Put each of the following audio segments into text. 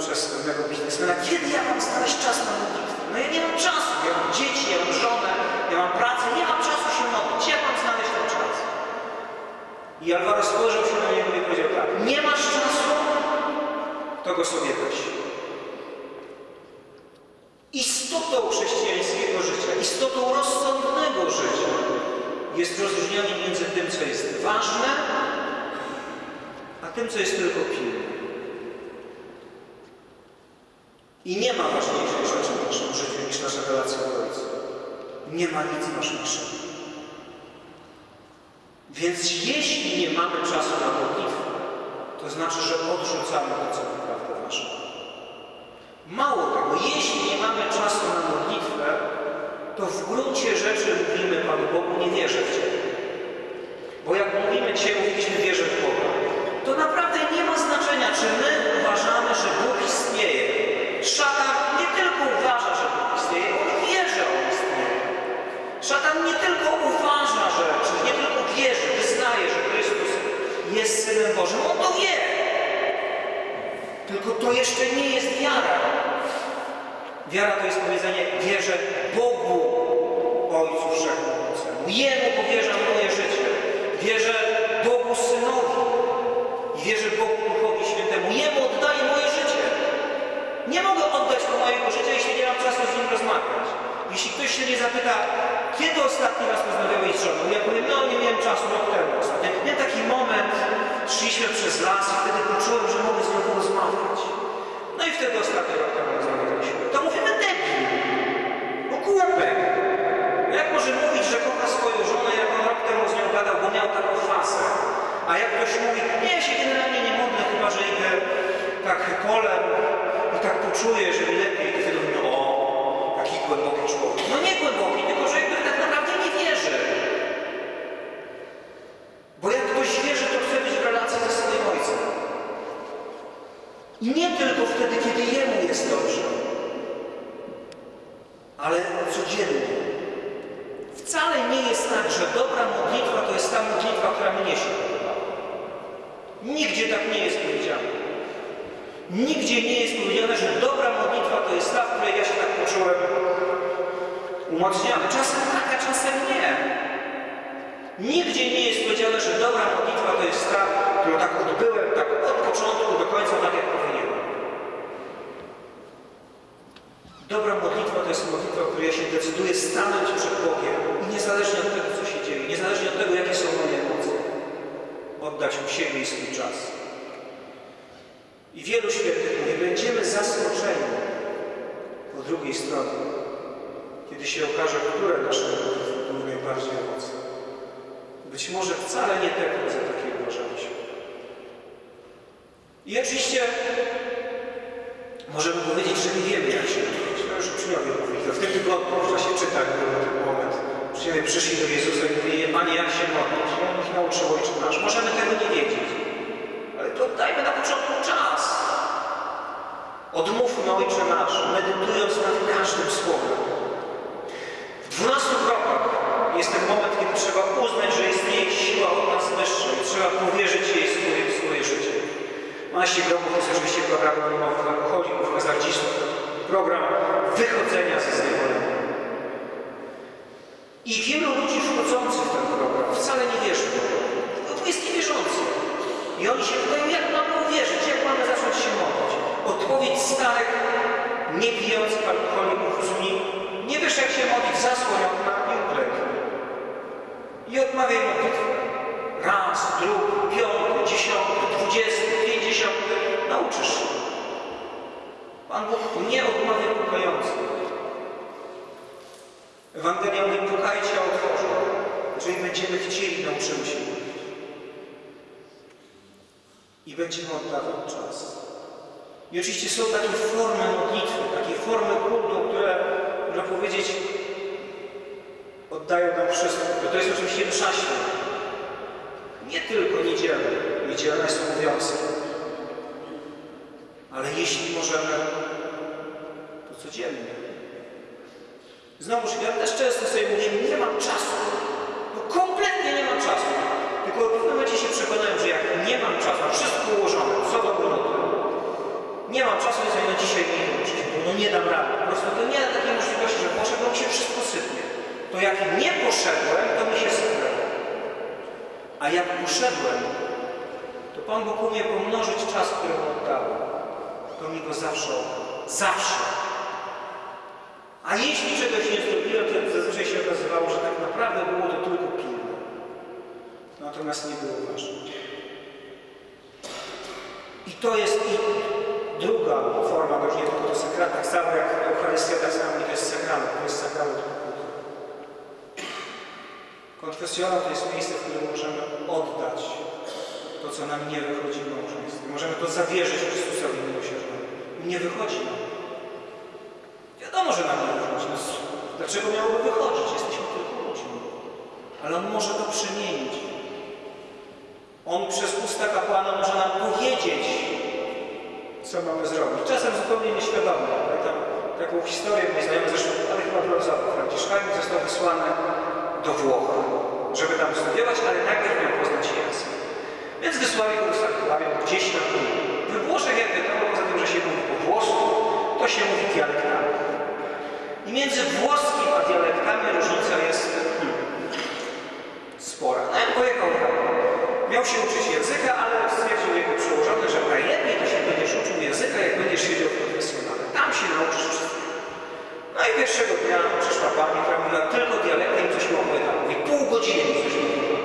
przez pewnego biznesmena, kiedy ja mam znaleźć czas na modlitwę? No ja nie mam czasu, ja mam dzieci, ja mam żonę, ja mam pracę, nie mam czasu się modlić. Jak mam znaleźć ten czas? I Alvaro spojrzał się na niego i powiedział tak, nie masz czasu, to go sobie weź. Istotą chrześcijańskiego życia, istotą rozsądnego życia jest rozróżnianie między tym, co jest ważne, a tym, co jest tylko pilne. I nie ma ważniejszej rzeczy w naszym życiu niż nasza relacja z Ojcem. Nie ma nic ważniejszego. Więc jeśli nie mamy czasu na modlitwę, to znaczy, że odrzucamy to, co naprawdę ważne. Mało tego, jeśli nie mamy czasu na modlitwę, to w gruncie rzeczy mówimy Panu Bogu, nie wierzę w Ciebie. Bo jak mówimy dzisiaj, mówiliśmy wierzę w Boga, to naprawdę nie ma znaczenia, czy my uważamy, że Bóg istnieje. Szatan nie tylko uważa, że Bóg istnieje, on wie, że on istnieje. Szatan nie tylko uważa, że, czy nie tylko wierzy, wyznaje, że Chrystus jest Synem Bożym, on to wie. Tylko to jeszcze nie jest wiara. Wiara to jest powiedzenie wierzę Bogu, Ojcu Wszechmogącemu. Jemu powierzam moje życie. Wierzę Nie mogę oddać mu mojego życia, jeśli nie mam czasu z nim rozmawiać. Jeśli ktoś się nie zapyta, kiedy ostatni raz rozmawiałeś z żoną? Ja powiem, no nie miałem czasu, rok temu ostatnio. Miałem taki moment, szliśmy przez las i wtedy poczułem, że mogę z nią porozmawiać. No i wtedy ostatni rok temu rozmawialiśmy. To mówimy debil. Bo głupek. No Jak może mówić, że kocha swoją żonę, jak on rok temu z nią gadał, bo miał taką fasę. A jak ktoś mówi, nie, ja się generalnie nie modlę, chyba że idę tak polem i tak poczuję, że lepiej, wtedy mówię, o, taki głęboki człowiek. No nie głęboki, tylko że tak naprawdę nie wierzy. Bo jak ktoś wierzy, to chce być w relacji ze swoim ojcem. I nie tylko wtedy, kiedy jemu jest dobrze, ale codziennie. Wcale nie jest tak, że dobra modlitwa to jest ta modlitwa, która mnie się podoba. Nigdzie tak nie jest. Nigdzie nie jest powiedziane, że dobra modlitwa to jest ta, w której ja się tak poczułem umocniony. Czasem tak, a czasem nie. Nigdzie nie jest powiedziane, że dobra modlitwa to jest ta, którą tak odbyłem, tak od początku do końca, tak jak powinienem. Dobra modlitwa to jest modlitwa, w której ja się decyduję stanąć przed Bogiem i niezależnie od tego, co się dzieje, niezależnie od tego, jakie są moje emocje, oddać Mu siebie i swój czas. I wielu świętych mówi, będziemy zaskoczeni po drugiej stronie, kiedy się okaże, które nasze modlitwy były najbardziej owocne. Być może wcale nie te, które za takie uważaliśmy. I oczywiście możemy powiedzieć, że nie wiemy, jak się modlić. No już uczniowie mówili, to w tym tygodniu w czasie czytań był ten moment. Uczniowie przyszli do Jezusa i mówili, Panie, jak się modlić? On ich nauczył Ojcze Nasz. Możemy tego nie wiedzieć. Ale to dajmy na początku czas. Odmówmy Ojcze Nasz, medytując nad każdym słowem. W dwunastu krokach jest ten moment, kiedy trzeba uznać, że istnieje siła od nas wyższa i trzeba powierzyć jej swoje, swoje życie. 12 kroków jest oczywiście program anonimowych alkoholików, hazardzistów, program wychodzenia ze zniewolenia. I wielu ludzi wchodzących w ten program wcale nie wierzy w to. To jest niewierzący. I oni się pytają, jak mamy uwierzyć, jak mamy zacząć się modlić. Odpowiedź starych, niepijących alkoholików brzmi, nie wiesz jak się modlić, zasłoń okna i ukleknij. I odmawiaj modlitwę. Raz, drugi, piąty, dziesiąty, dwudziesty, pięćdziesiąty. Nauczysz się. Pan Bóg nie odmawia pukających. Ewangelia mówi, pukajcie, a otworzą. Jeżeli będziemy chcieli, nauczymy się modlić. I będziemy oddawać czas. I oczywiście są takie formy modlitwy, takie formy kultu, które, można powiedzieć, oddają nam wszystko. To jest oczywiście msza święta. Nie tylko niedzielne. Niedzielne są obowiązki. Ale jeśli możemy, to codziennie. Znowuż, ja też często sobie mówię, nie mam czasu. No kompletnie nie mam czasu. Tylko w pewnym momencie się przekonałem, że jak nie mam czasu, wszystko ułożone, co do minuty, nie mam czasu, więc no dzisiaj nie uczyć, bo no nie dam rady. Po prostu to nie ma takiej możliwości, że poszedł, mi się wszystko sypnie. To jak nie poszedłem, to mi się sypnęło. A jak poszedłem, to Pan Bóg umie pomnożyć czas, który mu oddałem. To mi go zawsze. Zawsze. A jeśli czegoś nie zrobiłem, to zazwyczaj się okazywało, że tak naprawdę było to tylko pilne. Natomiast nie było ważne. I to jest i druga forma, nie tylko to sakrament, tak samo jak Eucharystia, tak samo to jest sakrament, to jest sakrament pokuty. Konfesjonał to jest miejsce, w którym możemy oddać to, co nam nie wychodzi w małżeństwie. Możemy to zawierzyć Chrystusowi miłosiernemu. Nie wychodzi nam. Wiadomo, że nam nie wychodzi. No, dlaczego miałoby wychodzić? Ludźmi. Ale On może to przemienić. On przez usta kapłana może nam powiedzieć, co mamy zrobić. Czasem zupełnie nieświadomie. Pamiętam taką historię, mój znajomy zresztą, ale chyba brązowy Franciszkanin został wysłany do Włoch, żeby tam studiować, ale najpierw miał poznać język. Więc wysłali go sanktuarium gdzieś na pół. We Włoszech, jak wiadomo, poza tym, że się mówi po włosku, to się mówi dialektami. I między włoskim a dialektami różnica jest tam, miał się uczyć języka, ale stwierdził jego przełożony, że najlepiej to się będziesz uczył języka, jak będziesz siedział w konfesjonale. Tam się nauczysz wszystkiego. No i pierwszego dnia przyszła pani, która mówiła tylko dialektem coś mi opowiadała. Mówi, pół godziny mi coś mówiła.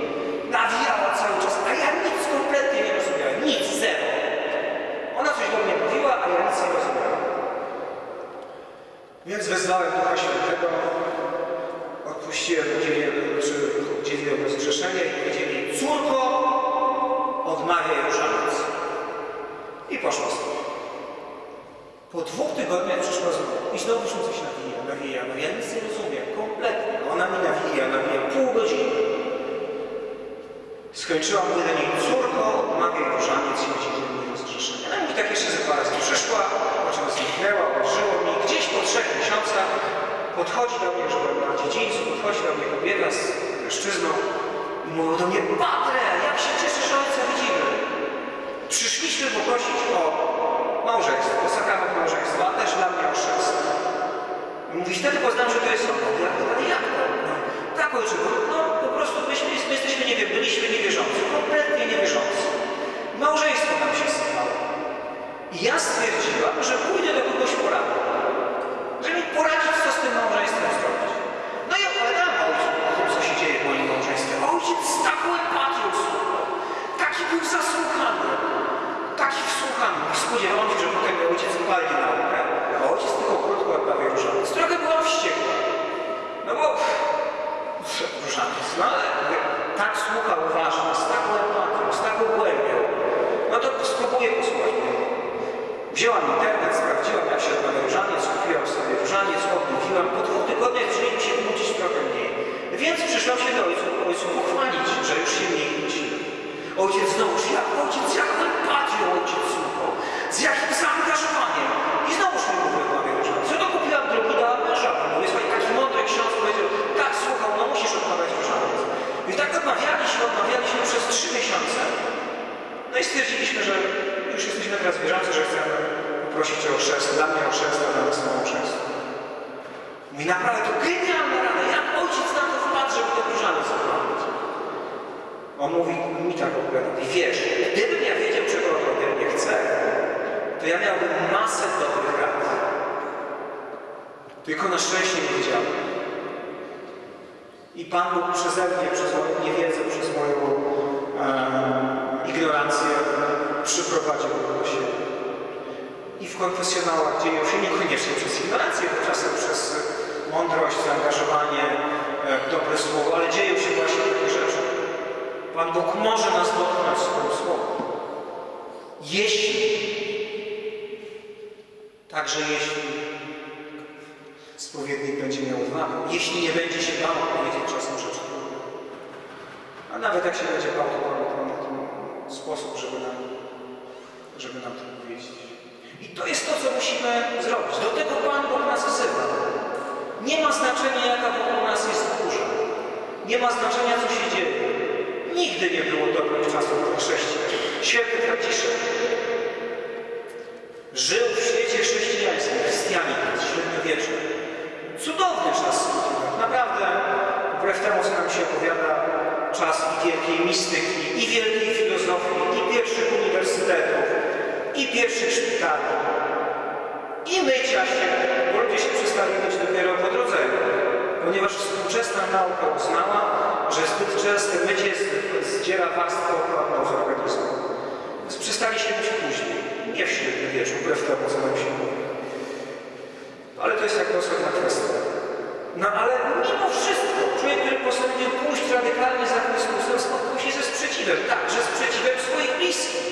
Nawijała cały czas, a ja nic kompletnie nie rozumiałem. Nic, zero. Ona coś do mnie mówiła, a ja nic nie rozumiałem. Więc wezwałem Ducha Świętego, odpuściłem, udzieliłem, czy udzieliłem rozgrzeszenie i powiedzieli, córko, odmawiaj różaniec. I poszła sobie. Po dwóch tygodniach przyszła znowu i znowu się coś nawija, nawija, no ja nic nie rozumiem, kompletnie. Ona mi nawija, nawija, pół godziny. Skończyłam, mówię do niej, córko, odmawiaj różaniec i udzieliłem mi rozgrzeszenie. Ona mówi tak jeszcze ze dwa razy przyszła, po czym zniknęła, użyło mi. Gdzieś po trzech miesiącach podchodzi do mnie, że na dziedzińcu, podchodzi do mnie kobieta z mężczyzną i mówi do mnie, Padre, jak się cieszę, że ojca widzimy. Przyszliśmy poprosić o małżeństwo, o sakrament małżeństwa, a też dla mnie o chrzest. Mówi, wtedy poznam, że to jest on. Ja ale jak to? No, tak ojcze, bo no po prostu myśmy, my jesteśmy, nie wiem, byliśmy niewierzący, kompletnie niewierzący. Małżeństwo nam się sypało. I ja stwierdziłam, że pójdę do kogoś. Że mi poradzić, co z tym małżeństwem zrobić. No i opowiadałem ojcu o tym, co się dzieje w moim małżeństwie. A ojciec z taką empatią słuchał. Taki był zasłuchany. Taki wsłuchany. I spodziewałam się, że potem mój ojciec upali naukę. A ojciec tylko krótko odprawił różaniec. Trochę byłam wściekła. No bo różaniec. No ale mówię, tak słuchał uważnie, z taką empatią, z taką głębią. No to spróbuję posłuchać mojego. Wzięłam internet, sprawdziłam jak się odmawia różaniec, kupiłam sobie różaniec, odmówiłam. Po dwóch tygodniach zaczęli się kłócić trochę mniej. Więc przyszłam się do ojcu, ojcu pochwalić, że już się mniej kłócimy. Ojciec znowuż, jak ojciec, jak empatią ojciec słuchał, z jakim zaangażowaniem. I znowuż mi odmawia różaniec. Co to kupiłam drugi, dałam mężowi. Mówię, słuchaj, taki mądry ksiądz powiedział, tak słuchał, no musisz odmawiać różaniec. I tak odmawialiśmy, odmawialiśmy przez trzy miesiące. No i stwierdziliśmy, że już jesteśmy teraz wierzący, że chcemy poprosić o chrzest, dla mnie o chrzest, a dla nas o chrzest. Mówi, naprawdę to genialna rada, jak ojciec na to wpadł, żeby to różaniec odmawiać. On mówi, mi tak opowiadał, i wiesz, gdybym ja wiedział, czego on ode mnie chce, to ja miałbym masę dobrych rad. Tylko na szczęście nie wiedziałem. I Pan Bóg przeze mnie, przez moją niewiedzę, przez moją e, ignorancję przyprowadził do siebie. I w konfesjonałach dzieją się niekoniecznie przez ignorancję, bo czasem przez mądrość, zaangażowanie, e, dobre słowo, ale dzieją się właśnie takie rzeczy. Pan Bóg może nas dotknąć swoim słowem. Jeśli, także jeśli spowiednik będzie miał odwagę, jeśli nie będzie się bał powiedzieć czasem rzeczy. A nawet jak się będzie bał, to Pan Bóg ma tym sposób, żeby nam, żeby nam to powiedzieć. I to jest to, co musimy zrobić. Do tego Pan Bóg nas wzywa. Nie ma znaczenia, jaka wokół nas jest burza. Nie ma znaczenia, co się dzieje. Nigdy nie było dobrych czasów dla chrześcijan. Święty Franciszek żył w świecie chrześcijańskim, chrystianin, średniowiecze. Cudowny czas naprawdę, wbrew temu, co nam się opowiada, czas i wielkiej mistyki, i wielkiej filozofii, i pierwszych uniwersytetów, i pierwszych szpitali, i mycia się, bo ludzie się przestali myć dopiero po drodze, ponieważ współczesna nauka uznała, że zbyt częste mycie zdziera warstwę ochronną z organizmu. Więc przestali się myć później, nie w średniowieczu, wbrew temu, co nam się mówi. Ale to jest jakby osobna kwestia. No ale mimo wszystko, człowiek, który postanowił pójść radykalnie za Chrystusem, spotkał się ze sprzeciwem, także sprzeciwem swoich bliskich.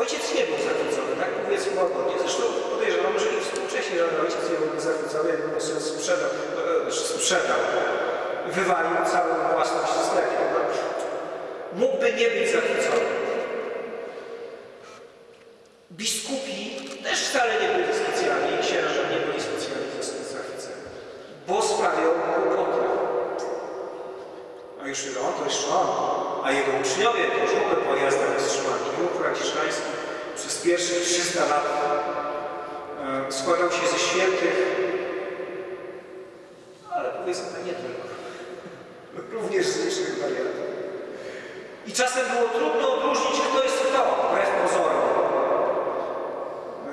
Ojciec nie był zachwycony, tak powiedzmy łagodnie. Zresztą podejrzewam, że i współcześnie żaden ojciec nie byłby zachwycony, jakby syn sprzedał, e, sprzedał, wywalił całą własność sklepie. No. Mógłby nie być zachwycony. Biskupi też wcale nie byli specjalnie, i księża nie byli specjalnie zachwyceni, bo sprawiał kłopoty. A już ile on, to jeszcze on. A jego uczniowie to już w ogóle po jazdach wstrzymani. Ruch franciszkański przez pierwsze 300 lat e, składał się ze świętych, ale powiedzmy nie tylko. Również z licznych wariantów. I czasem było trudno odróżnić, kto jest kto, wbrew pozorom.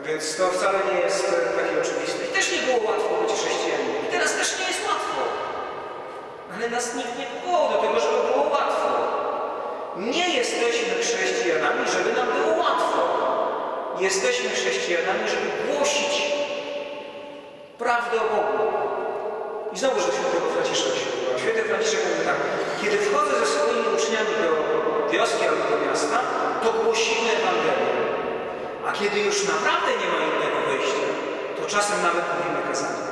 Więc to wcale nie jest e, takie oczywiste. I też nie było łatwo być chrześcijaninem. I teraz też nie jest łatwo. Ale nas nikt nie powołał do tego, żeby było łatwo. Nie jesteśmy chrześcijanami, żeby nam było łatwo. Jesteśmy chrześcijanami, żeby głosić prawdę o Bogu. I znowu, że świętego Franciszka się odbywa. Święty Franciszek mówi tak, kiedy wchodzę ze swoimi uczniami do wioski albo do miasta, to głosimy Ewangelię. A kiedy już naprawdę nie ma innego wyjścia, to czasem nawet mówimy kazanie.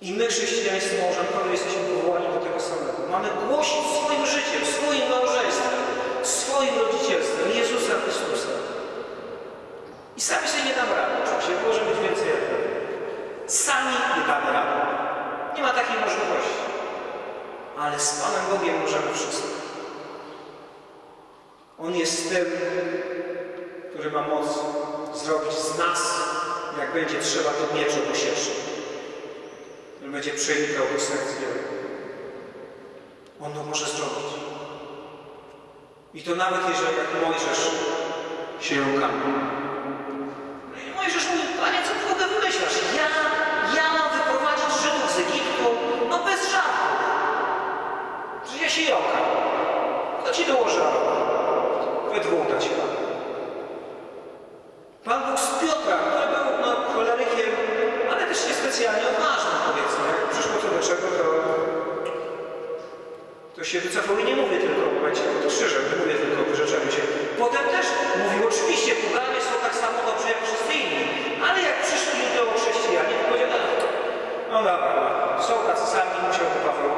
I my, chrześcijańscy małżonkowie, jesteśmy powołani do tego samego. Mamy głosić swoim życiem, swoim małżeństwem, swoim rodzicielstwem Jezusa Chrystusa. I sami sobie nie damy rady, oczywiście, może być więcej jak. Sami nie damy rady. Nie ma takiej możliwości. Ale z Panem Bogiem możemy wszystko. On jest tym, który ma moc zrobić z nas, jak będzie trzeba, to miecz obosieczny. On będzie przenikał do serc wielu. On to może zrobić. I to nawet jeżeli jak Mojżesz się jąkamy. No Mojżesz mówi, Panie, co ty w ogóle wymyślasz? Ja, ja mam wyprowadzić Żydów z Egiptu? No bez żartów. Że ja się jąkam. To ci dołożę we dwóch dać. Pan Bóg z Piotra, się wycofał i nie mówię tylko o momencie pod krzyżem, nie mówię tylko o wyrzeczeniu się. Potem też mówił, oczywiście poganie są tak samo dobrze jak wszyscy inni, ale jak przyszli judeo-chrześcijanie, to powiedział, no, no dobra, no, są tacy sami, musiał to Paweł,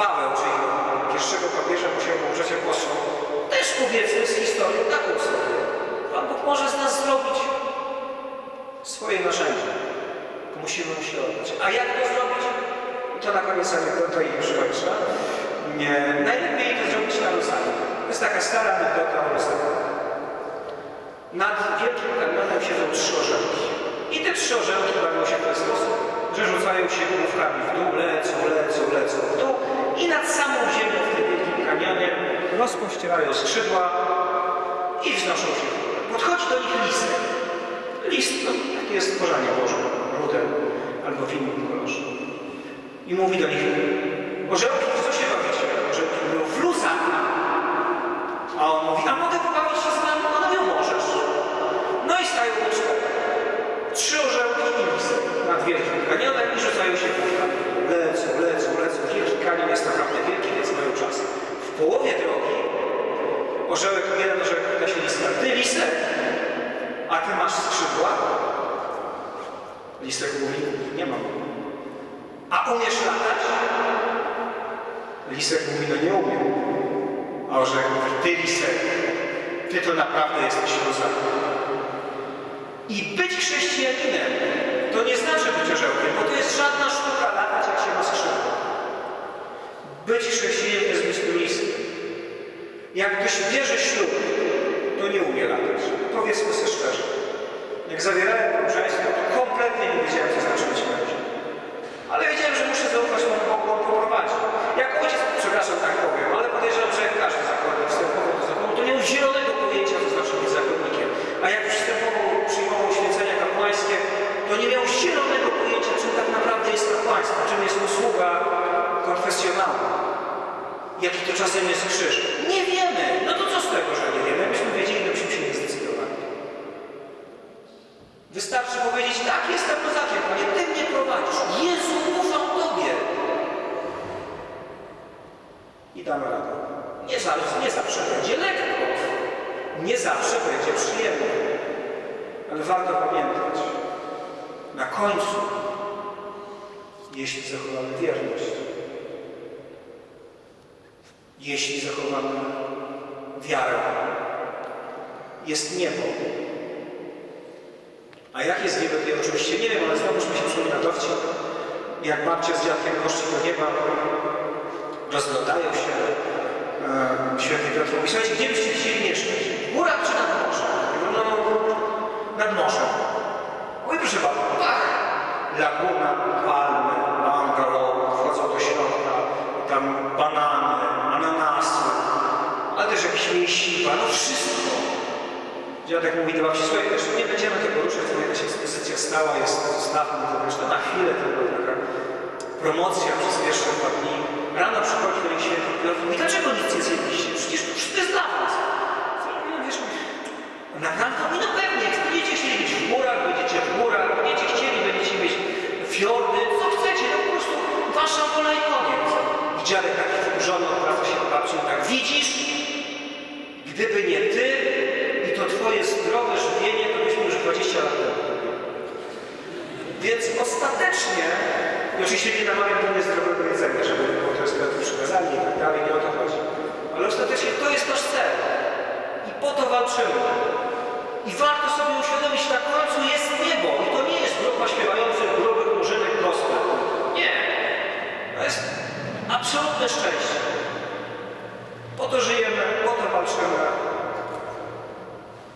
Paweł, czyli pierwszego papieża musiał umrzeć apostoł, też powiedzmy z historią taką sobie. Pan Bóg może z nas zrobić swoje narzędzie. Tylko musimy mu się oddać. A jak to zrobić? I to na koniec anegdota i już kończę. Nie, najlepiej to zrobić na Luzanie. To jest taka stara anegdota o Luzanie. Nad wielkim kanionem siedzą trzy orzełki. I te trzy orzełki bawią się w ten sposób, że rzucają się główkami w dół, lecą, lecą, lecą w dół i nad samą ziemią w tym wielkim kanionie rozpościerają skrzydła i wznoszą się w górę. Podchodzi do nich listek. List, no, taki jest korzenie Boże, rudę albo w innym kolorze. I mówi do nich, orzełki, w co się bawicie? Orzełki mówią, w luzach. A on mówi, a mogę pobawić się z wami? One mówią, możesz. No i stają we cztery. Trzy orzełki i listek nad wielkim kanionem i rzucają się główkami. Lecą, lecą, lecą. Wielki kanion jest naprawdę wielki, więc mają czas. W połowie drogi się listka, ty listek, a ty masz skrzydła? Listek mówi, nie mam. A umiesz latać? Lisek mówi, no nie umiem. A orzełek mówi, ty lisek, ty to naprawdę jesteś luzem. I być chrześcijaninem to nie znaczy być orzełkiem, bo to jest żadna sztuka latać, jak się ma skrzydła. Być chrześcijaninem jest być tu liskiem. Jak ktoś bierze ślub, to nie umie latać. Powiedzmy sobie szczerze. Jak zawierałem małżeństwo, to kompletnie nie wiedziałem, co znaczy być mężem. Ale wiedziałem, że muszę zaufać Panu Bogu, On. Jak ojciec, przepraszam, tak powiem, ale podejrzewam, że jak każdy zakonnik wstępował do zakonu, to nie miał zielonego pojęcia, co znaczy być zakonnikiem. A jak już wstępował, przyjmował święcenia kapłańskie, to nie miał zielonego pojęcia, czym tak naprawdę jest kapłaństwo, czym jest usługa konfesjonalna. Jaki to czasem jest krzyż. Nie, nie zawsze będzie lekko. Nie zawsze będzie przyjemnie. Ale warto pamiętać, na końcu, jeśli zachowamy wierność, jeśli zachowamy wiarę, jest niebo. A jak jest niebo, ja oczywiście nie wiem, ale znowuż mi się przypomina dowcip, jak babcia z dziadkiem poszli do nieba, rozglądają się, święty Piotr mówi, słuchajcie, gdzie byście chcieli mieszkać? W górach czy nad morzem? Mówią, no, nad morzem. Oj, proszę bardzo, pach! Laguna, palmy, bungalow, wchodzą do środka, tam banany, ananasy, ale też jakieś mięsiwa, no wszystko. Dziadek mówi do babci, słuchaj, wiesz, nie będziemy tego ruszać, to jakaś ekspozycja stała jest, zostawmy to na chwilę tylko taka promocja przez pierwsze dwa dni. Rano przychodzi do nich święty Piotr i mówi, dlaczego nic nie zjedliście? Przecież to wszystko jest dla was. No, wiesz, naprawdę? Mówi, no pewnie, jak będziecie chcieli być w górach, będziecie w górach, będziecie chcieli, będziecie mieć fiordy, co chcecie, no po prostu wasza wola i koniec. I dziadek taki wkurzony odwraca się do babci tak, widzisz, gdyby nie ty i to twoje zdrowe żywienie, to byśmy już 20 lat temu. Więc ostatecznie, i oczywiście nie namawiam do niezdrowego jedzenia, żeby było to jest przykazanie i tak dalej, nie o to chodzi. Ale ostatecznie to jest nasz cel. I po to walczymy. I warto sobie uświadomić, na końcu jest niebo. I to nie jest grupa śpiewających grubych murzynek gospel. Nie. To jest absolutne szczęście. Po to żyjemy, po to walczymy.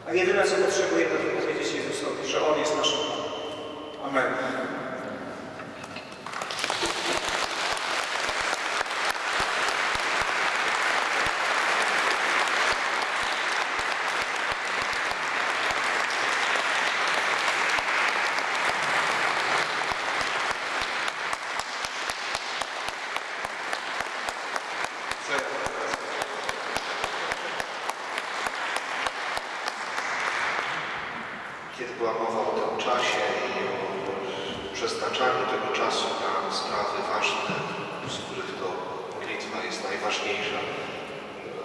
A jedyne, co potrzebujemy, to powiedzieć Jezusowi, że On jest naszym Panem. Amen. Kiedy była mowa o tym czasie i o przeznaczaniu tego czasu na sprawy ważne, z których to modlitwa jest najważniejsza,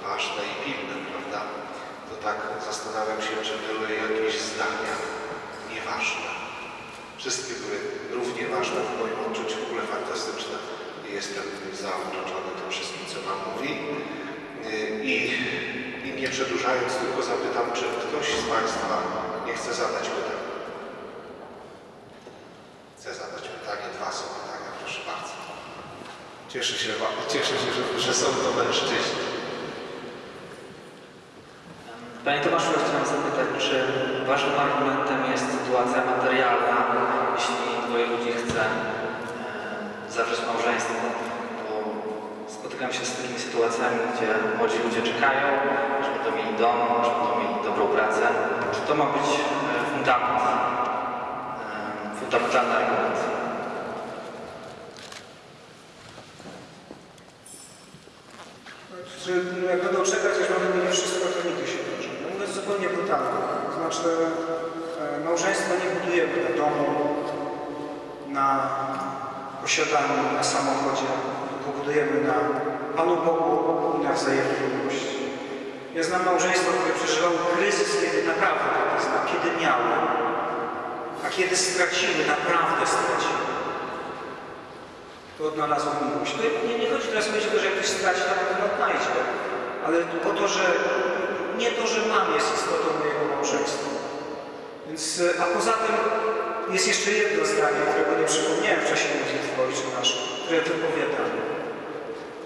ważne i pilne, prawda? To tak zastanawiam się, czy były jakieś zdania nieważne. Wszystkie były równie ważne w moim odczuciu, w ogóle fantastyczne. I Jestem zauroczony tym wszystkim, co Pan mówi. I, I nie przedłużając, tylko zapytam, czy ktoś z Państwa nie chce zadać pytań? Chce zadać pytanie, dwa są pytania, proszę bardzo. Cieszę się, cieszę się że, że są to mężczyźni. Panie Tomaszu, ja chciałem zapytać, czy Waszym argumentem jest sytuacja materialna, jeśli dwoje ludzi chce e, zawrzeć małżeństwo? Bo spotykam się z takimi sytuacjami, gdzie młodzi ludzie czekają, będą mieli dom, aż będą mieli dobrą pracę. Czy to ma być e, fundament, e, fundamentalny argument? Że jak będą czekać, aż będą mieli wszystko, to nigdy się nie. No, Mówiąc zupełnie brutalnie. To znaczy, e, małżeństwa nie budujemy na domu, na posiadaniu, na samochodzie, tylko budujemy na Panu Bogu i na wzajemnej miłości. Ja znam małżeństwo, które przeżywało kryzys, kiedy naprawdę tak jest, a kiedy miały, a kiedy straciły, naprawdę straciły to odnalazło miłość. To nie, nie chodzi teraz o to, że ktoś straci, to na odnajdzie, ale o to, że nie to, że mam jest istotą mojego małżeństwa. Więc, e, a poza tym jest jeszcze jedno zdanie, którego nie przypomniałem w czasie modlitwy Ojcze Nasz, które wypowiadamy.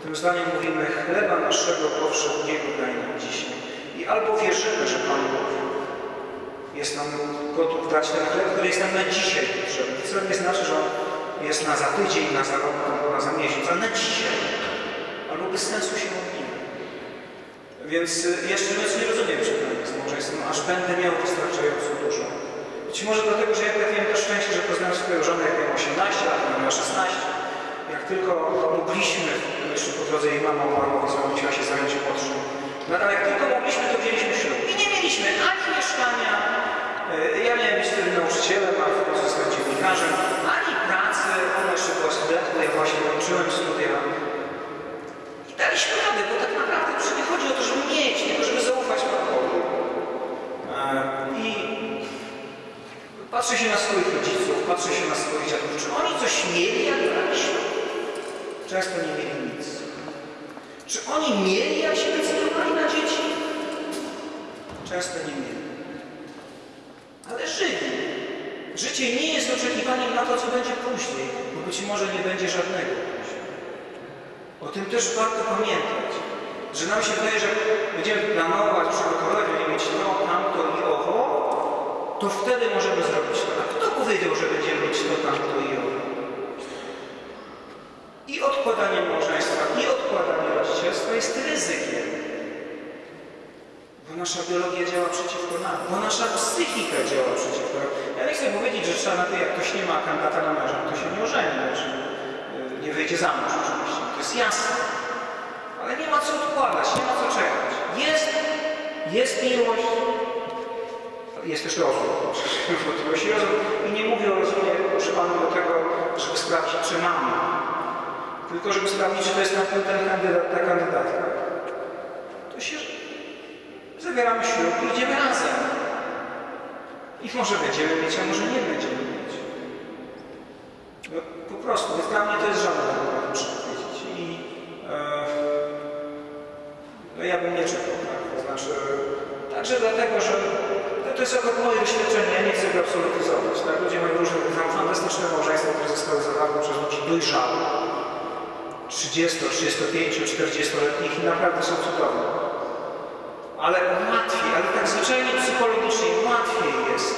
Tym zdaniu mówimy, chleba naszego powszedniego daj nam dzisiaj. I albo wierzymy, że Pan Bóg jest nam gotów dać ten chleb, który jest nam na dzisiaj potrzebny. Wcale nie znaczy, że on jest na za tydzień, na za rok, na za miesiąc, ale na dzisiaj. Albo bez sensu się modlimy. Więc y, ja szczerze mówiąc nie rozumiem przekonania z małżeństwem, aż będę miał wystarczająco dużo. Być może dlatego, że ja trafiłem to szczęście, że poznałem swoją żonę, jak miałem 18 lat, miała 16. Jak tylko mogliśmy, jeszcze po drodze jej mama umarła, więc mama musiała się zająć potrzeb. No ale jak tylko mogliśmy, to wzięliśmy ślub. I nie mieliśmy ani mieszkania, y, ja miałem być wtedy nauczycielem, a w końcu zostałem dziennikarzem, ani pracy, ona jeszcze była studentką, ja właśnie kończyłem studia. I daliśmy radę, bo tak naprawdę przecież nie chodzi o to, żeby mieć, tylko żeby zaufać Panu Bogu. E, I patrzę się na swoich rodziców, patrzę się na swoich dziadków. Czy oni coś mieli, jak braliśmy? Często nie mieli nic. Czy oni mieli, jak się decydowali na dzieci? Często nie mieli. Ale żyli. Życie nie jest oczekiwaniem na to, co będzie później, bo być może nie będzie żadnego później. O tym też warto pamiętać, że nam się wydaje, że będziemy planować, przygotowywać, będziemy mieć to, tamto i owo, to wtedy możemy zrobić to. A kto powiedział, że będziemy mieć to, tamto i owo? Odkładanie małżeństwa, i odkładanie rodzicielstwa jest ryzykiem. Bo nasza biologia działa przeciwko nam, bo nasza psychika działa przeciwko nam. Ja nie chcę powiedzieć, że trzeba na to, jak ktoś nie ma kandydata na męża, to się nie ożeni, znaczy, yy, nie wyjdzie za mąż oczywiście, to jest jasne. Ale nie ma co odkładać, nie ma co czekać. Jest, jest miłość, jest też rozum. Wątpliwości rozum. I nie mówię o rozumie używaniu do tego, żeby sprawdzić, czy mamy. Tylko żeby sprawdzić, czy to jest na ten kandydat, ta kandydatka. To się zawieramy ślub i idziemy razem. I może będziemy mieć, a może nie będziemy mieć. No, po prostu, więc dla mnie to jest argument, muszę powiedzieć. I e, no ja bym nie czekał, tak? To znaczy, także dlatego, że no, to jest akurat moje doświadczenie, ja nie chcę go absolutyzować. Tak? Ludzie mają różne fantastyczne małżeństwa, które zostały zawarte przez ludzi dojrzałych. 30, 35, 40-letnich i naprawdę są cudowne. Ale łatwiej, ale tak zwyczajnie psychologicznie łatwiej jest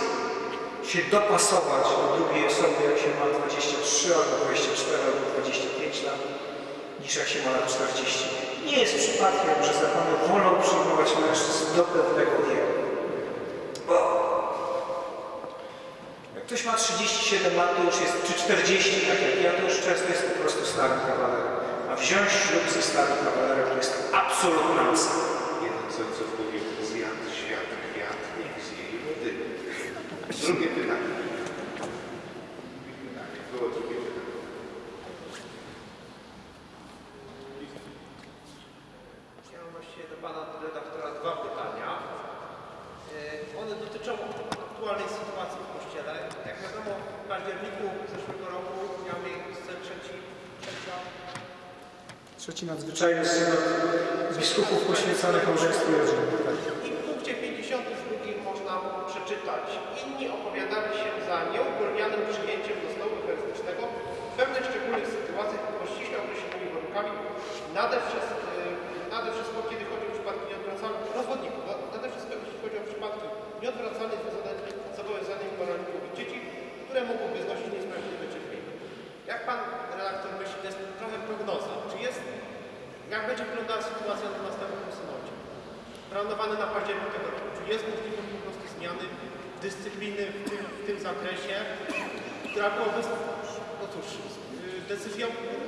się dopasować do drugiej osoby, jak się ma 23 albo 24 albo 25 lat, niż jak się ma lat 40. Nie jest przypadkiem, że zakony wolą przyjmować mężczyzn do pewnego wieku. Bo jak ktoś ma 37 lat, to już jest, czy 40, tak jak ja, to już często jest po prostu starym kawalerem. Wziąć ślub ze starym kawalerem to jest absolutna masa. Jeden z ojców mówił, zjadł świat kwiat, niech zje i wody. Drugie pytanie. Drugie pytanie. Było drugie pytanie. Ja mam właściwie do Pana redaktora dwa pytania. E, One dotyczą aktualnej sytuacji w Kościele. Jak wiadomo, w październiku zeszłego roku miał miejsce trzeci, trzecia Trzeci nadzwyczajny synod biskupów poświęconych małżeństwu i rodzinie. Tak. i w punkcie 52 można przeczytać. Inni opowiadali się za nieugólnianym przyjęciem do stołu eucharystycznego w pewnych szczególnych sytuacjach pod ściśle określonymi warunkami, nade wszystko, e, nade wszystko kiedy chodzi o przypadki nieodwracalne, rozwodników, na- nade wszystko jeśli chodzi o przypadki nieodwracalne związane z zobowiązanymi moralnymi wobec dzieci, które mogłyby znosić niesprawiedliwe cierpienie. Jak Pan redaktor myśli, to jest trochę prognoza, czy jest, jak będzie wyglądała sytuacja na następnym synodzie? Planowany na październik tego roku. Czy jest możliwość po prostu zmiany dyscypliny w tym, w tym zakresie, która byłaby, no cóż, y, decyzją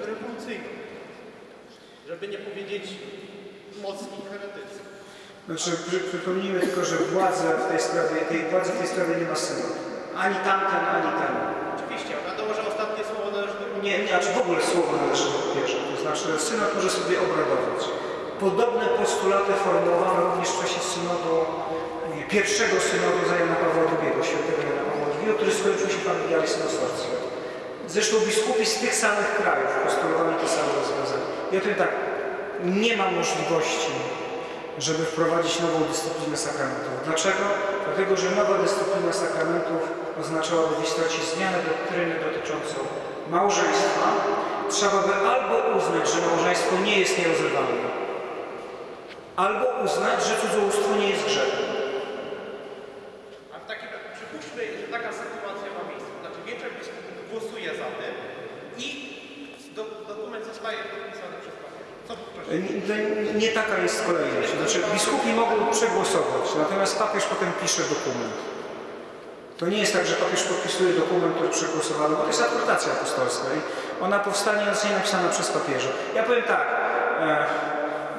rewolucyjną, żeby nie powiedzieć mocniej heretycką. Znaczy, przy, przypomnijmy tylko, że władza w tej sprawie, tej władzy w tej sprawie nie ma synodu. Ani tamten, ani ten. Nie, nie, znaczy w ogóle słowo należy papieża. To znaczy, synod może sobie obradować. Podobne postulaty formułowano również w czasie synodu, pierwszego synodu Jana Pawła II, świętego Jana Pawła II, który skończył się familiaris nosorcją. Zresztą biskupi z tych samych krajów postulowali te same rozwiązania. I o tym tak, nie ma możliwości, żeby wprowadzić nową dyscyplinę sakramentów. Dlaczego? Dlatego, że nowa dyscyplina sakramentów oznaczałaby w istocie zmianę doktryny dotyczącą małżeństwa. Trzeba by albo uznać, że małżeństwo nie jest nierozerwalne, albo uznać, że cudzołóstwo nie jest grzechem. A w takim razie przypuśćmy, że taka sytuacja ma miejsce. Znaczy większość biskupów głosuje za tym i do, dokument zostaje podpisany przez papieża. Co proszę? Nie, nie taka jest kolejność. Znaczy, biskupi mogą przegłosować, natomiast papież potem pisze dokument. To nie jest tak, że papież podpisuje dokument, który przegłosowano, bo to jest adhortacja apostolska i ona powstanie, zostanie napisana przez papieża. Ja powiem tak, e,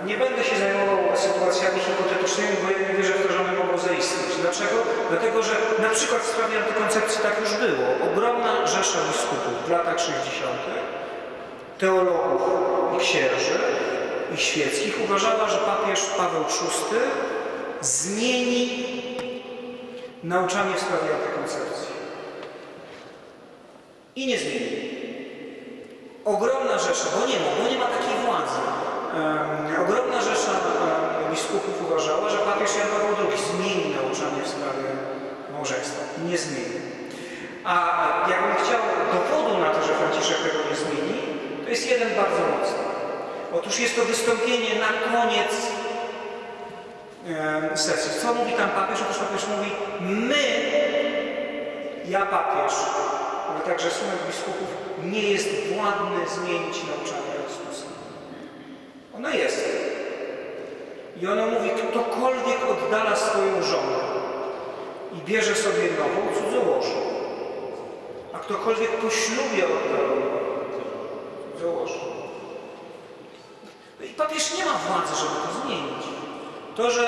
nie będę się zajmował sytuacjami hipotetycznymi, bo ja nie wierzę w to, że one mogą zaistnieć. Dlaczego? Dlatego, że na przykład w sprawie antykoncepcji tak już było. Ogromna rzesza biskupów w latach 60 teologów i księży i świeckich uważała, że papież Paweł VI zmieni nauczanie w sprawie antykoncepcji. I nie zmieni. Ogromna rzesza, bo nie ma, bo nie ma takiej władzy. Em, ogromna rzesza em, biskupów uważała, że papież Jan Paweł II zmieni nauczanie w sprawie małżeństwa. Nie zmieni. A jakbym chciał dowodu na to, że Franciszek tego nie zmieni, to jest jeden bardzo mocny. Otóż jest to wystąpienie na koniec sesji. Co mówi tam papież? Otóż papież mówi, my, ja papież, ale także sumek biskupów, nie jest władny zmienić nauczanie Chrystusa. Ono jest. I ono mówi, ktokolwiek oddala swoją żonę i bierze sobie nową, cudzołożę. A ktokolwiek po ślubie oddaloną, cudzołożę. Papież nie ma władzy, żeby to zmienić. To, że,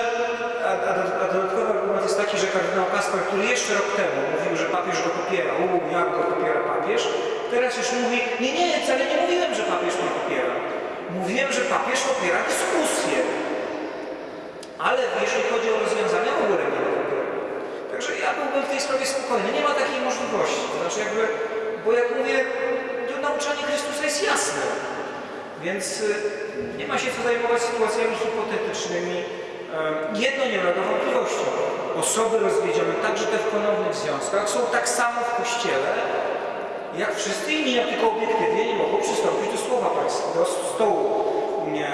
a, a, a dodatkowy argument jest taki, że kardynał Kaspar, który jeszcze rok temu mówił, że papież go popiera, u, jak go popiera papież, teraz już mówi, nie, nie, wcale nie mówiłem, że papież mnie popiera. Mówiłem, że papież popiera dyskusję. Ale jeżeli chodzi o rozwiązania, w ogóle nie. Także ja byłbym w tej sprawie spokojny. Nie ma takiej możliwości. To znaczy jakby, bo jak mówię, to nauczanie Chrystusa jest jasne. Więc y, nie ma się co zajmować sytuacjami hipotetycznymi. Jedno nie ulega wątpliwości. Osoby rozwiedzione, także te w ponownych związkach, są tak samo w Kościele, jak wszyscy inni, jak tylko obiektywnie nie mogą przystąpić do słowa do stołu, nie,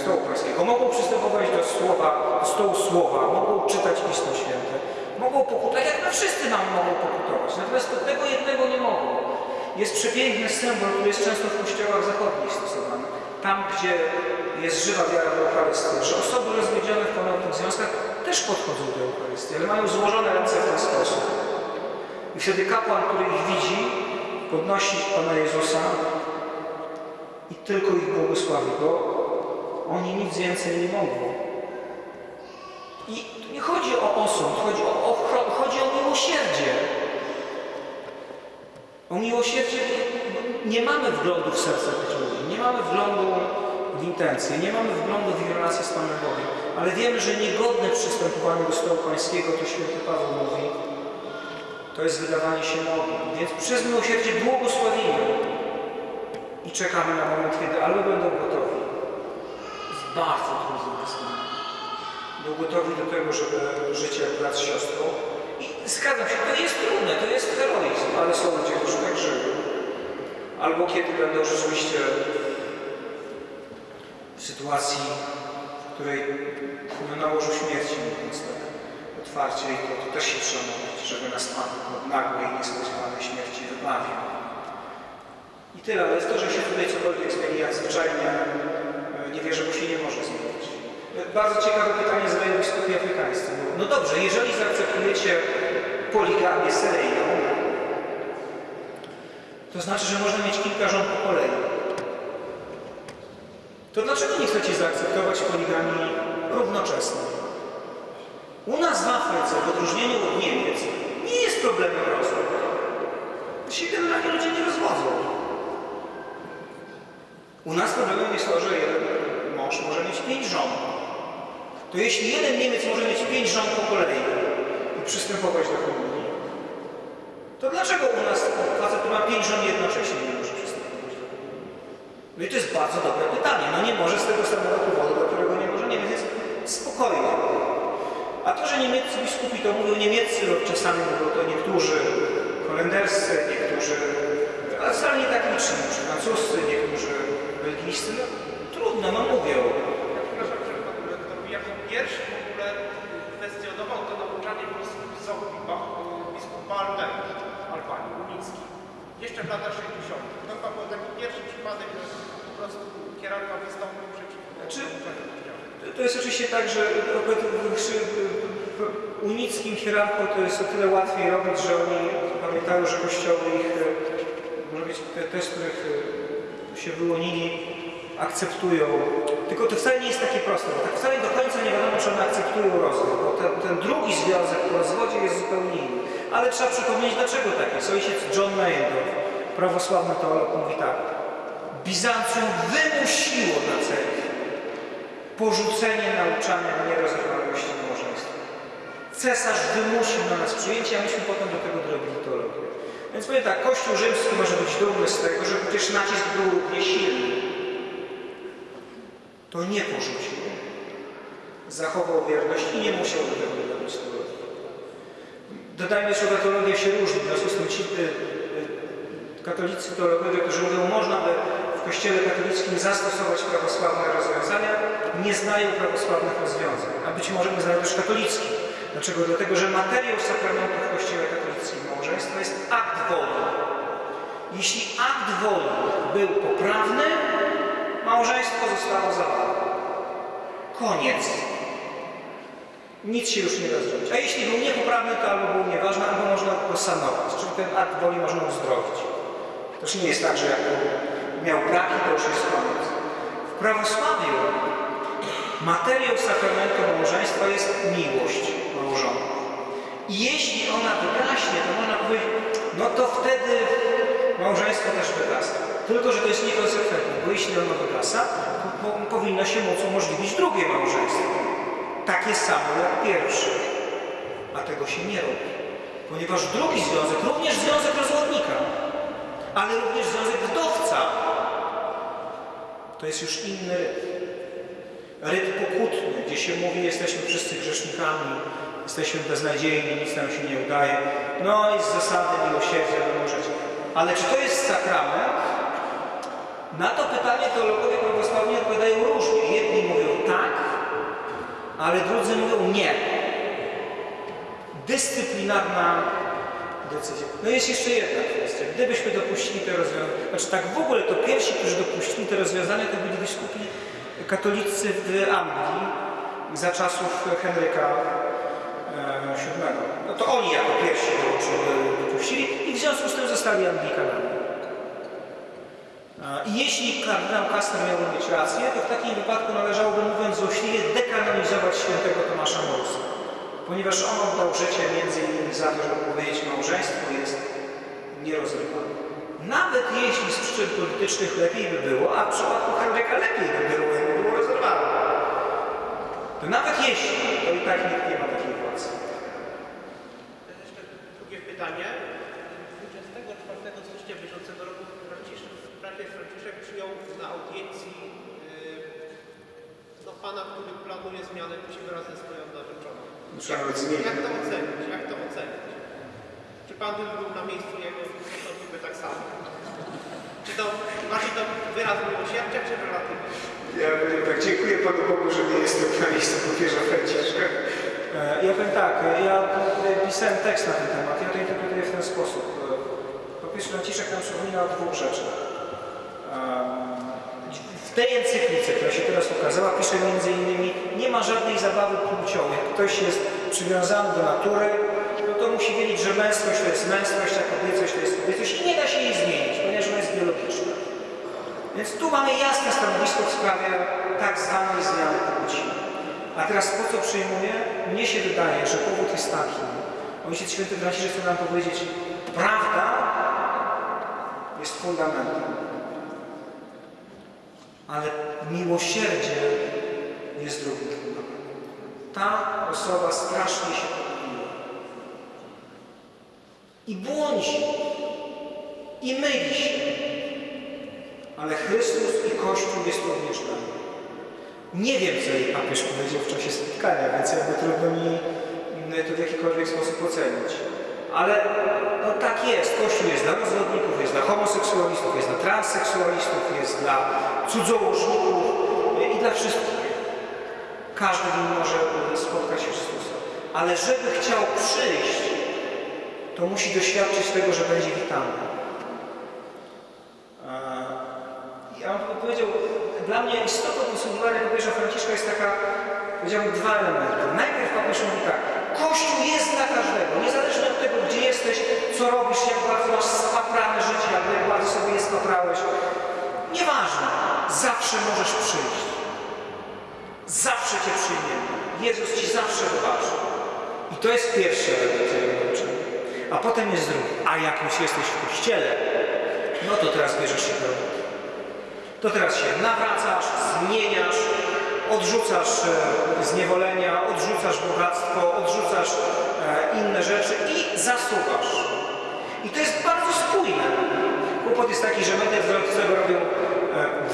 stołu pańskiego. Mogą przystępować do słowa, do stołu słowa, mogą czytać Pismo Święte, mogą pokutować, jak my wszyscy nam mogą pokutować. Natomiast do tego jednego nie mogą. Jest przepiękny symbol, który jest często w kościołach zachodnich stosowany. Tam, gdzie jest żywa wiara w Eucharystię, że osoby rozwiedzione w ponownych związkach też podchodzą do Eucharystii, ale mają złożone ręce w ten sposób. I wtedy kapłan, który ich widzi, podnosi Pana Jezusa i tylko ich błogosławi, bo oni nic więcej nie mogą. I nie chodzi o osąd, chodzi o, o, chodzi o miłosierdzie. O miłosierdzie nie mamy wglądu w serce tych ludzi, nie mamy wglądu w intencje, nie mamy wglądu w ich relacje z Panem Bogiem, ale wiemy, że niegodne przystępowanie do stołu pańskiego, to święty Paweł mówi, to jest wydawanie się nogą. Więc przez miłosierdzie błogosławimy i czekamy na moment, kiedy albo będą gotowi. Jest bardzo trudne wyzwanie. Był gotowi do tego, żeby żyć jak brat z siostrą. I zgadzam się, to jest trudne, to jest heroizm, ale są ludzie, którzy tak żyją. Albo kiedy będą rzeczywiście w sytuacji, w której no, na łożu śmierci, mówiąc tak otwarcie, i to, to też się trzeba mówić, żeby nas Pan od nagłej, niespodziewanej śmierci wybawił. I tyle, ale to, że się tutaj cokolwiek zmieni, jak zwyczajnie e, nie wierzę, bo się nie może zmienić. Bardzo ciekawe pytanie zadają biskupi afrykańscy. No dobrze, jeżeli zaakceptujecie poligamię seryjną, to znaczy, że można mieć kilka żon po kolei. To dlaczego nie chcecie zaakceptować poligami równocześnie? U nas w Afryce, w odróżnieniu od Niemiec, nie jest problemem rozwód. Się generalnie ludzie nie rozwodzą. U nas problemem jest to, że jeden mąż może mieć pięć żon. To jeśli jeden Niemiec może mieć pięć żon po kolei i przystępować do komunii, to dlaczego u nas facet, ma pięć żon jednocześnie nie może przystępować do? No i to jest bardzo dobre pytanie. No nie może z tego samego powodu, dla którego nie może Niemiec, więc spokojnie. A to, że niemieccy biskupi to mówią niemieccy, lub czasami mówią to niektórzy holenderscy, niektórzy, ale wcale nie tak liczni, czy francuscy, niektórzy belgijscy, no trudno, no mówią. Ja przepraszam, że panu rektorowi w latach 60. To chyba był taki pierwszy przypadek, że po prostu hierarcha wystąpił przeciwko kościołów. To jest oczywiście tak, że unickim hierarchom to jest o tyle łatwiej robić, że oni pamiętają, że kościoły ich, e, może być te, te z których e, się wyłonili, akceptują. Tylko to wcale nie jest takie proste, bo tak wcale do końca nie wiadomo, czy one akceptują rozwód, bo ten, ten drugi związek w rozwodzie jest zupełnie inny. Ale trzeba przypomnieć, dlaczego tak jest. Ojciec John Meyendorf, prawosławny teolog, mówi tak. Bizancjum wymusiło na cerkwi porzucenie nauczania nierozerwalności małżeństwa. Cesarz wymusił na nas przyjęcie, a myśmy potem do tego dorobili teologię. Więc powiem tak, Kościół rzymski może być dumny z tego, że przecież nacisk był równie silny. To nie porzucił. Zachował wierność i nie musiał do tego. Dodajmy, że teologia się różni, w związku z tym ci y, y, katolicy teologowie, którzy mówią, można by w kościele katolickim zastosować prawosławne rozwiązania, nie znają prawosławnych rozwiązań, a być może nie znają też katolickich. Dlaczego? Dlatego, że materiał sakramentu w kościele katolickim małżeństwa jest akt woli. Jeśli akt woli był poprawny, małżeństwo zostało zawarte. Koniec. Nic się już nie da zrobić. A jeśli był niepoprawny, to albo był nieważny, albo można go sanować. Czyli ten akt woli można uzdrowić. To już nie jest tak, że jak miał braki, to już jest koniec. W prawosławiu materiał sakramentu małżeństwa jest miłość małżonków. I jeśli ona wygaśnie, to można powiedzieć, no to wtedy małżeństwo też wygasa. Tylko, że to jest niekonsekwentne, bo jeśli ono wygasa, to po, powinno się móc umożliwić drugie małżeństwo. Takie samo jak pierwsze. A tego się nie robi. Ponieważ drugi związek, również związek rozwodnika, ale również związek wdowca, to jest już inny. Ryt pokutny, gdzie się mówi, jesteśmy wszyscy grzesznikami, jesteśmy beznadziejni, nic nam się nie udaje. No i z zasady miłosierdzia wymążeć. Ale czy to jest sakrament? Na to pytanie teologowie prawosławni odpowiadają różnie. Jedni mówią tak, ale drudzy mówią nie. Dyscyplinarna decyzja. No jest jeszcze jedna kwestia. Gdybyśmy dopuścili te rozwiązania, znaczy tak w ogóle to pierwsi, którzy dopuścili te rozwiązania, to byli biskupi katolicy w Anglii za czasów Henryka VII. No to oni jako pierwsi dopuścili- dopuścili i w związku z tym zostali Anglikanami. E, I jeśli kardynał Kastner miałby mieć rację, to w takim wypadku należałoby, mówiąc złośliwie, dekanonizować świętego Tomasza Morusa. Ponieważ on oddał życie między innymi za to, żeby powiedzieć, małżeństwo jest nierozerwalne. Nawet jeśli z przyczyn politycznych lepiej by było, a w przypadku Henryka lepiej by było, jakby było rozerwalne. To nawet jeśli, to i tak nikt nie ma takiej władzy. To jest jeszcze drugie pytanie. 24 stycznia bieżącego roku Franciszek, Franciszek Franciszek przyjął na audiencji yy, no, pana, który planuje zmianę razem z swoją narzeczoną. Nawet Jak, zmienić. jak to ocenić? Jak to ocenić? Czy pan by był na miejscu jego, to by tak samo? Czy to bardziej to wyraz miłosierdzia, czy relatywny? Ja powiem tak, dziękuję Panu Bogu, że nie jestem na miejscu papieża Franciszka. E, Ja powiem tak, e, ja pisałem tekst na ten temat, ja ten sposób. E, Papież Franciszek nam przypomina o dwóch rzeczach. E, W tej encyklice, która się teraz ukazała, pisze między innymi, nie ma żadnej zabawy płciowej. Ktoś jest przywiązany do natury, no to musi wiedzieć, że męskość to jest męskość, a kobiecość to jest kobiecość i nie da się jej zmienić, ponieważ ona jest biologiczna. Więc tu mamy jasne stanowisko w sprawie tak zwanej zmiany płci. A teraz po co przyjmuję? Mnie się wydaje, że powód jest taki. Ojciec Święty Franciszek chce nam powiedzieć, prawda jest fundamentem. Ale miłosierdzie jest drugim fundamentem. Ta osoba strasznie się pomyliła. I błądzi. I myli się. Ale Chrystus i Kościół jest również dla. Nie wiem, co jej papież powiedział w czasie spotkania, więc jakby trudno mi to w jakikolwiek sposób ocenić. Ale no tak jest, Kościół jest dla rozwodników, jest dla homoseksualistów, jest dla transseksualistów, jest dla cudzołożników i dla wszystkich. Każdy może e, spotkać Chrystusa. Ale żeby chciał przyjść, to musi doświadczyć tego, że będzie witany. E, ja bym powiedział, dla mnie istotą usługiwania papieża Franciszka jest taka, powiedziałbym, dwa elementy. Najpierw papież mówi tak, Kościół jest dla każdego, niezależnie od tego, gdzie jesteś, co robisz, jak bardzo masz spaprane życie, albo jak bardzo sobie je spaprałeś. Nieważne, zawsze możesz przyjść. Zawsze Cię przyjmiemy. Jezus Ci zawsze wybaczy. I to jest pierwszy element tego. A potem jest drugi. A jak już jesteś w Kościele, no to teraz bierzesz się do. To teraz się nawracasz, zmieniasz, odrzucasz e, zniewolenia, odrzucasz bogactwo, odrzucasz e, inne rzeczy i zasuwasz. I to jest bardzo spójne. Kłopot jest taki, że media wzrostowe robią e,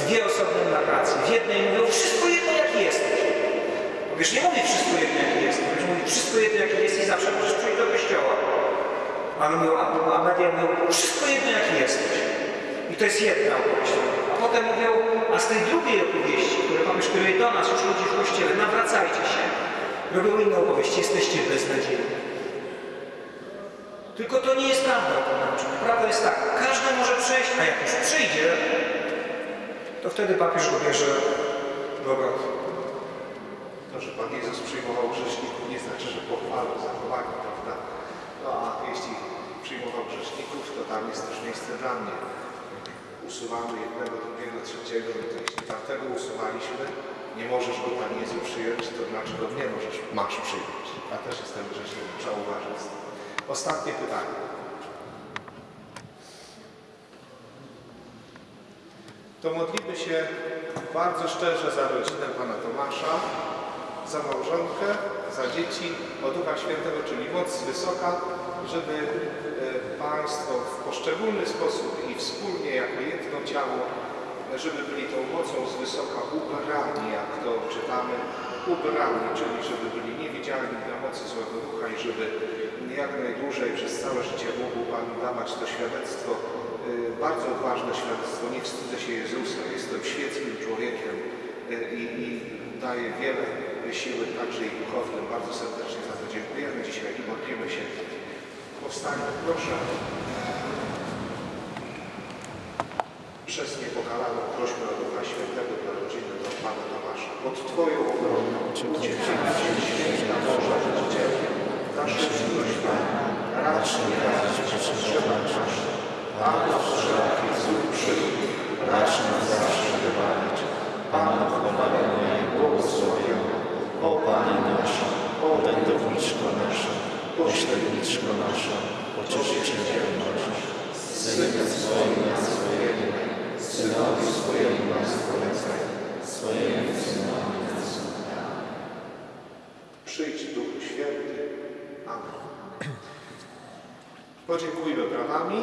dwie osobne narracje. W jednej mówią wszystko jedno jaki jesteś. Wiesz, nie mówi wszystko jedno jaki jesteś. Wiesz, mówi wszystko jedno jaki jesteś i zawsze możesz przyjść do kościoła. A, mówią, a media mówią wszystko jedno jaki jesteś. I to jest jedna opowieść. A potem mówią, a z tej drugiej opowieści, które papież kieruje do nas, już ludzi w kościele, nawracajcie się. Robią inną opowieść, jesteście beznadziejni. Tylko to nie jest prawda o tym nauczaniu. Prawda jest tak, każdy może przejść, a jak już przyjdzie, to wtedy papież go bierze do obrony. To, że Pan Jezus przyjmował grzeszników nie znaczy, że pochwalał zachowanie, prawda? No a jeśli przyjmował grzeszników, to tam jest też miejsce dla mnie. Usuwamy jednego, drugiego, trzeciego, to jeśli tamtego usuwaliśmy, nie możesz go Pan Jezu przyjąć, to dlaczego mnie możesz, masz przyjąć? Ja też jestem grzesznikiem, trzeba uważać. Ostatnie pytanie. To modlimy się bardzo szczerze za rodzinę Pana Tomasza, za małżonkę, za dzieci, o Ducha Świętego, czyli moc z wysoka, żeby e, Państwo w poszczególny sposób i wspólnie jako jedno ciało, żeby byli tą mocą z wysoka ubrani, jak to czytamy, ubrani, czyli żeby byli niewidzialni dla mocy złego ducha i żeby jak najdłużej przez całe życie mógł Pan dawać to świadectwo, e, bardzo odważne świadectwo, nie wstydzę się Jezusa, jestem świeckim człowiekiem e, i, i daje wiele siły także i duchownym. Bardzo serdecznie za to dziękujemy dzisiaj i modlimy się. Powstańmy, proszę. Przez niepokalaną prośbę o Ducha Świętego dla rodziny do Pana Tomasza. Pod Twoją obronę uciekniemy się święta Boża Życielu. Nasze miłość racz nie dać potrzebach naszych. Pan wszelkich złych przygód, racz nas zawsze wywalić. Pan chwalenia i błogosławienia. O Panie nasz, orędowniczko nasza, pośredniczko nasza, pocieszyciel nasz, Synem swoim nas swojego, Synowi swojemu nas polecaj, swojemu Synowi nas Przyjdź Duchu Święty. Amen. Podziękujmy brawami.